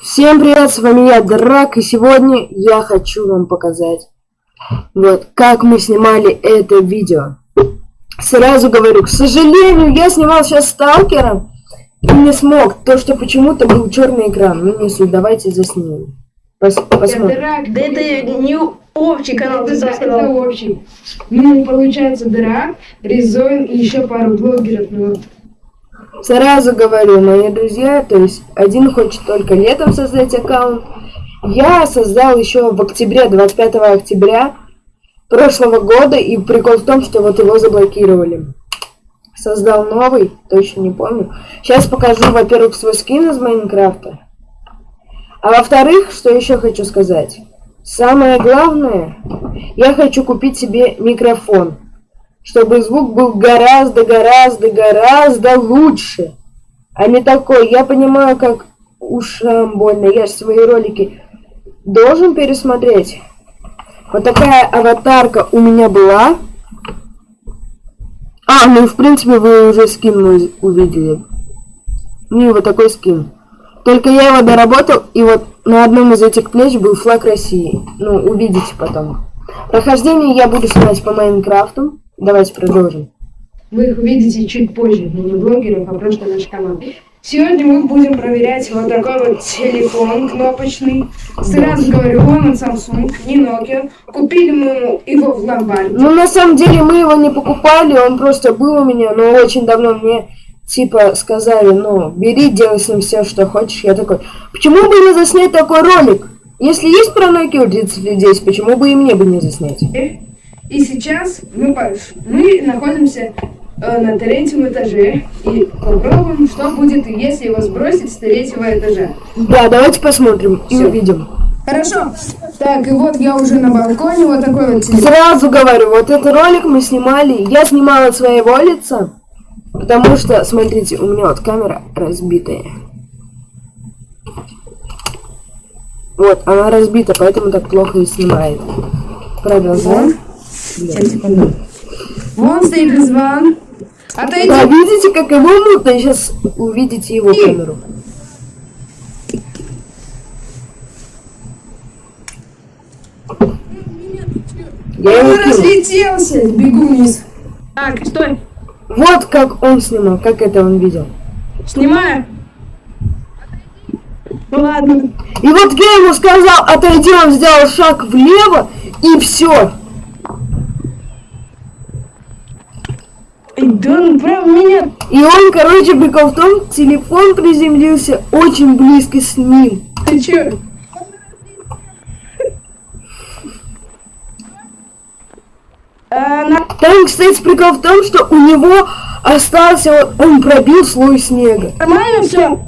Всем привет, с вами я, Драк, и сегодня я хочу вам показать, вот, как мы снимали это видео. Сразу говорю, к сожалению, я снимал сейчас Сталкера и не смог, то что почему-то был черный экран. Ну не суть, давайте заснимем. Пос посмотрим. Драк, да это не общий канал, ты сказал. Это общий. Ну, получается, Драк, Резоин и еще пару блогеров, ну вот. Сразу говорю, мои друзья, то есть один хочет только летом создать аккаунт. Я создал еще в октябре, 25 октября прошлого года, и прикол в том, что вот его заблокировали. Создал новый, точно не помню. Сейчас покажу, во-первых, свой скин из Майнкрафта. А во-вторых, что еще хочу сказать. Самое главное, я хочу купить себе микрофон чтобы звук был гораздо, гораздо, гораздо лучше, а не такой. Я понимаю, как ушам больно. Я же свои ролики должен пересмотреть. Вот такая аватарка у меня была. А, ну в принципе вы уже скин увидели. Ну вот такой скин. Только я его доработал, и вот на одном из этих плеч был флаг России. Ну, увидите потом. Прохождение я буду снимать по Майнкрафту. Давайте продолжим. Вы их увидите чуть позже, но не блогеров, а просто наш канал. Сегодня мы будем проверять вот такой вот телефон кнопочный. Сразу говорю, он Samsung, не Nokia. Купили мы его в ломбарде. Ну, на самом деле, мы его не покупали, он просто был у меня, но очень давно мне типа сказали, ну, бери, делай с ним все, что хочешь. Я такой, почему бы не заснять такой ролик? Если есть про Nokia 30 людей, почему бы и мне бы не заснять? И сейчас мы, мы находимся э, на третьем этаже и попробуем, что будет, если его сбросить с третьего этажа. Да, давайте посмотрим Всё. и увидим. Хорошо. Так, и вот я уже на балконе, вот такой вот телефон. Сразу говорю, вот этот ролик мы снимали, я снимала от своего лица, потому что, смотрите, у меня вот камера разбитая. Вот, она разбита, поэтому так плохо и снимает. Продолжаем. Вон стоит Резван. Отойди. Да, видите, как его мутно? Сейчас увидите его И... камеру. Я он разлетелся. Бегу вниз. Так, стой. Вот как он снимал, как это он видел. Снимаю. Ну ладно. И вот я ему сказал, отойди, он сделал шаг влево, и все. Да он прям меня... И он, короче, прикол в том, телефон приземлился очень близко с ним. Ты чё? Там, кстати, прикол в том, что у него остался, он пробил слой снега. Нормально все?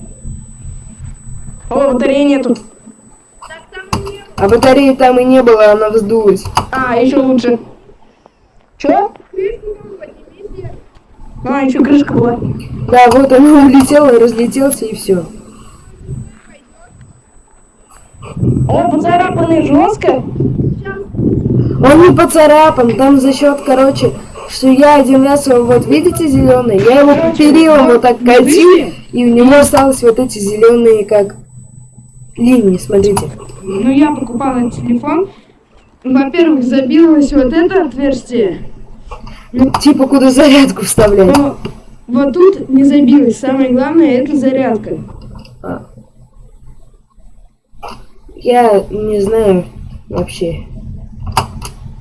О, батареи нету. А батареи там и не было, она вздулась. А, еще лучше. Чё? А, еще крышка была. Да, вот он улетел и разлетелся, и все. Он поцарапанный жестко? Он не поцарапан, там за счет, короче, что я один раз, вот видите зеленый, я его перилом вот так катил, и у него осталось вот эти зеленые как линии, смотрите. Ну я покупала телефон, во-первых, забилось вот это отверстие, ну, типа, куда зарядку вставлять. Но вот тут не забилось. Самое главное, это зарядка. А. Я не знаю вообще.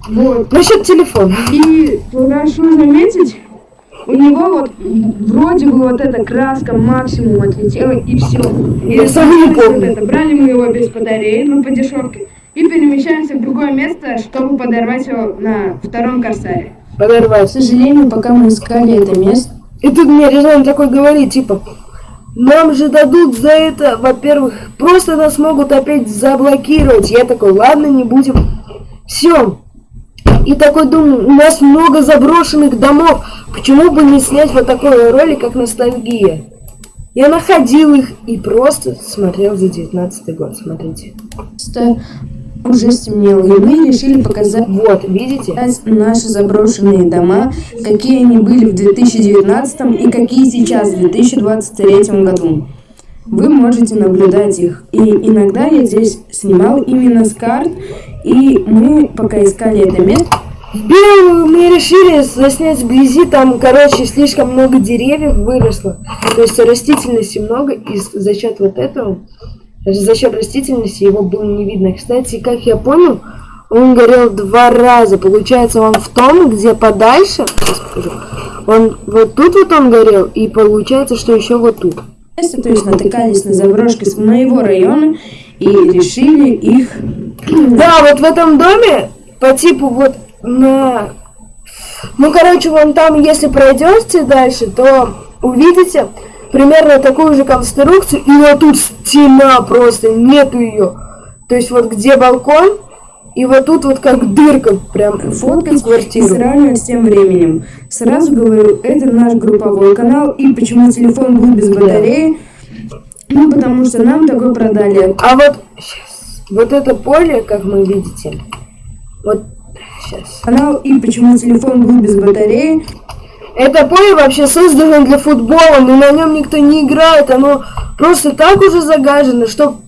Вот. Насчет телефона. И хорошо заметить, у него вот вроде бы вот эта краска максимум отлетела и все. И Я сам не помню. Это. Брали мы его без батареи, ну по дешевке. И перемещаемся в другое место, чтобы подорвать его на втором корсаре подорвать. К сожалению, пока мы искали это место. И тут мне Рязан такой говорит, типа, нам же дадут за это, во-первых, просто нас могут опять заблокировать. Я такой, ладно, не будем. Все. И такой думаю, у нас много заброшенных домов. Почему бы не снять вот такой ролик, как ностальгия? Я находил их и просто смотрел за 19 год. Смотрите уже стемнело, и мы решили показать вот, видите? наши заброшенные дома, какие они были в 2019 и какие сейчас в 2023 году. вы можете наблюдать их. И иногда я здесь снимал именно с карт, и мы пока искали это место, Белую мы решили заснять вблизи, там, короче, слишком много деревьев выросло. То есть растительности много, и за счет вот этого, за счет растительности его было не видно. Кстати, как я понял, он горел два раза. Получается, он в том, где подальше, сейчас покажу, он вот тут вот он горел, и получается, что еще вот тут. то есть натыкались на заброшки с моего района и решили их... Да, вот в этом доме по типу вот на... Ну, короче, вон там, если пройдете дальше, то увидите примерно такую же конструкцию, и вот тут стена просто, нету ее. То есть вот где балкон, и вот тут вот как дырка, прям фоткать квартиру. С тем временем. Сразу говорю, это наш групповой канал, и почему телефон был без батареи, ну, потому что нам такой продали. А вот, сейчас, вот это поле, как мы видите, вот Сейчас. Канал и почему телефон был без батареи. Это поле вообще создано для футбола, но на нем никто не играет. Оно просто так уже загажено, что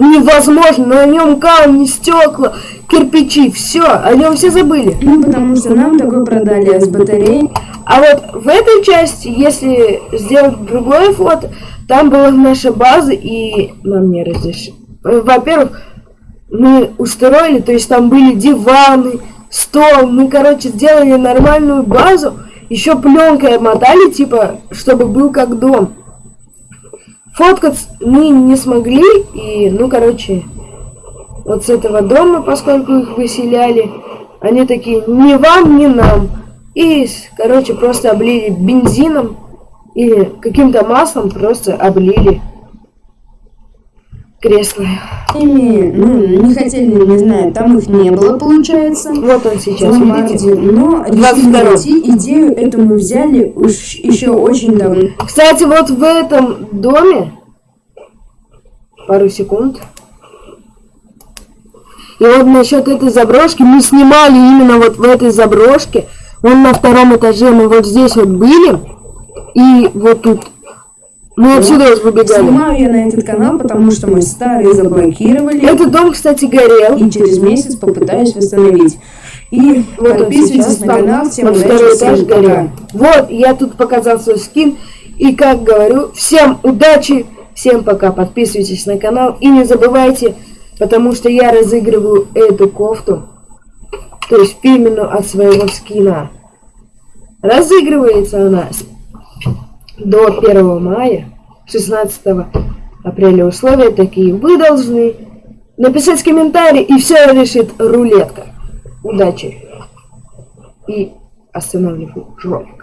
невозможно. На нем камни, стекла, кирпичи, все, о нем все забыли. Ну, потому что нам такой продали а с батареей. А вот в этой части, если сделать другое фото, там была наша база, и нам не разрешили. Во-первых, мы устроили, то есть там были диваны, стол, мы, короче, сделали нормальную базу, еще пленкой обмотали, типа, чтобы был как дом. Фоткать мы не смогли, и, ну, короче, вот с этого дома, поскольку их выселяли, они такие, ни вам, ни нам. И, короче, просто облили бензином или каким-то маслом, просто облили кресла. Ими, ну, не хотели, не знаю, там их не было, получается. Вот он сейчас, видите? Но решили идею эту мы взяли уж еще очень давно. Кстати, вот в этом доме, пару секунд, и вот насчет этой заброшки, мы снимали именно вот в этой заброшке, он на втором этаже, мы вот здесь вот были, и вот тут мы ну, отсюда выбегали. Снимаю я на этот канал, потому что мой старый заблокировали. Этот дом, кстати, горел. И через месяц попытаюсь восстановить. И вот подписывайтесь на канал, всем вот удачи, этаж горел. Вот, я тут показал свой скин. И как говорю, всем удачи, всем пока, подписывайтесь на канал. И не забывайте, потому что я разыгрываю эту кофту, то есть фирменную от своего скина. Разыгрывается она до 1 мая, 16 апреля условия такие. Вы должны написать комментарий, и все решит рулетка. Удачи. И остановлю жопу.